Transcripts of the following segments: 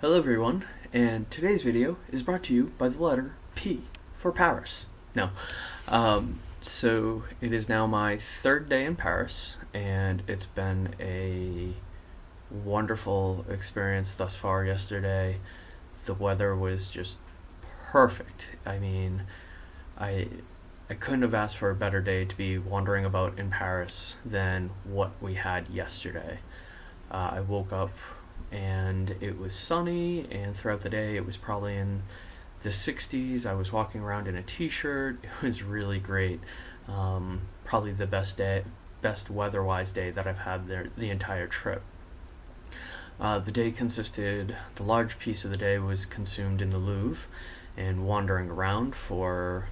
Hello everyone, and today's video is brought to you by the letter P for Paris. Now, um, so it is now my third day in Paris, and it's been a wonderful experience thus far yesterday. The weather was just perfect. I mean, I I couldn't have asked for a better day to be wandering about in Paris than what we had yesterday. Uh, I woke up and it was sunny, and throughout the day it was probably in the 60s. I was walking around in a t-shirt. It was really great. Um, probably the best day, best weather-wise day that I've had there the entire trip. Uh, the day consisted, the large piece of the day was consumed in the Louvre and wandering around for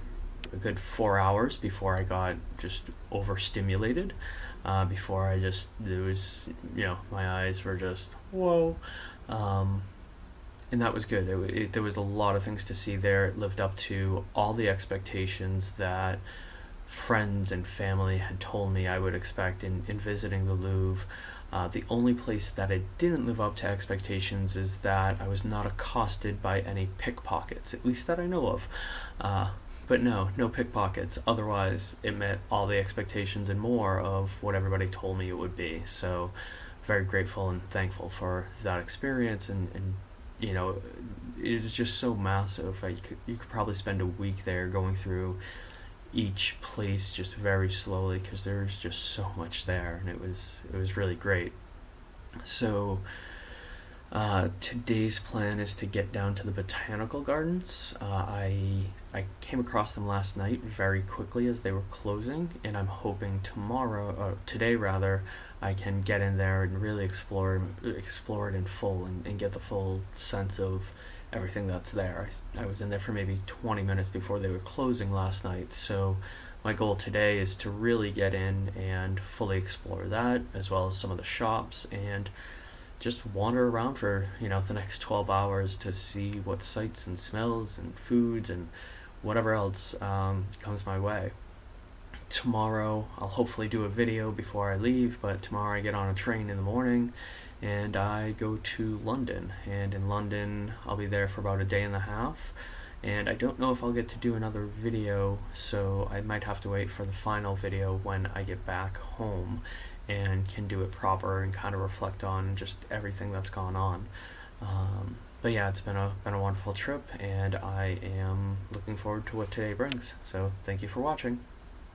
a good four hours before I got just overstimulated. Uh, before I just there was you know my eyes were just whoa, um, and that was good. It, it, there was a lot of things to see there. It lived up to all the expectations that friends and family had told me I would expect in, in visiting the Louvre. Uh, the only place that it didn't live up to expectations is that I was not accosted by any pickpockets, at least that I know of. Uh, but no, no pickpockets. Otherwise, it met all the expectations and more of what everybody told me it would be. So, very grateful and thankful for that experience. And, and you know, it is just so massive. you, could, you could probably spend a week there going through each place just very slowly because there's just so much there, and it was it was really great. So. Uh, today's plan is to get down to the botanical gardens. Uh, I I came across them last night very quickly as they were closing, and I'm hoping tomorrow, uh, today rather, I can get in there and really explore explore it in full and, and get the full sense of everything that's there. I, I was in there for maybe 20 minutes before they were closing last night, so my goal today is to really get in and fully explore that, as well as some of the shops and just wander around for you know the next 12 hours to see what sights and smells and foods and whatever else um, comes my way. Tomorrow I'll hopefully do a video before I leave but tomorrow I get on a train in the morning and I go to London. And in London I'll be there for about a day and a half. And I don't know if I'll get to do another video so I might have to wait for the final video when I get back home and can do it proper and kind of reflect on just everything that's gone on. Um, but yeah, it's been a been a wonderful trip, and I am looking forward to what today brings. So thank you for watching.